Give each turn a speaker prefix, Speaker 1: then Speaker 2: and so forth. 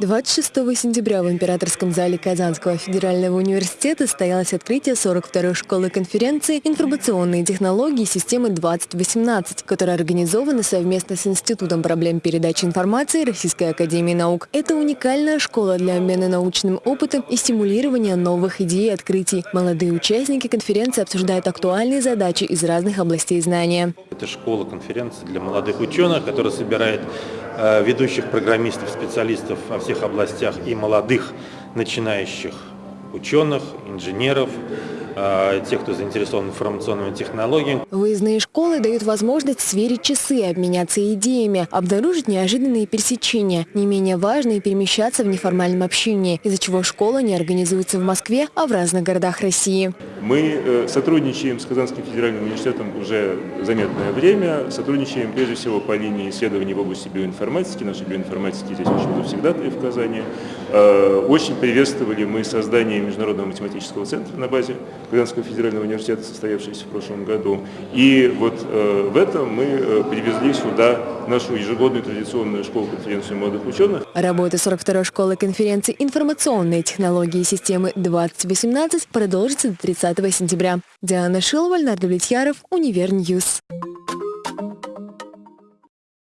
Speaker 1: 26 сентября в Императорском зале Казанского федерального университета состоялось открытие 42-й школы конференции «Информационные технологии системы 2018», которая организована совместно с Институтом проблем передачи информации Российской академии наук. Это уникальная школа для обмена научным опытом и стимулирования новых идей и открытий. Молодые участники конференции обсуждают актуальные задачи из разных областей знания.
Speaker 2: Это школа конференции для молодых ученых, которая собирает э, ведущих программистов, специалистов во всех областях и молодых начинающих ученых, инженеров, тех, кто заинтересован информационными технологиями.
Speaker 1: Выездные школы дают возможность сверить часы, обменяться идеями, обнаружить неожиданные пересечения. Не менее важно и перемещаться в неформальном общении, из-за чего школа не организуется в Москве, а в разных городах России.
Speaker 3: Мы э, сотрудничаем с Казанским федеральным университетом уже заметное время. Сотрудничаем прежде всего по линии исследований в области биоинформатики. Наши биоинформатики здесь очень всегда в Казани. Э, очень приветствовали мы создание Международного математического центра на базе Казанского федерального университета, состоявшийся в прошлом году. И вот э, в этом мы э, привезли сюда нашу ежегодную традиционную школу-конференцию молодых ученых.
Speaker 1: Работа 42-й школы конференции «Информационные технологии системы 2018» продолжится до 30 сентября. Диана Шилова, Ленар Давлетьяров, Univer News.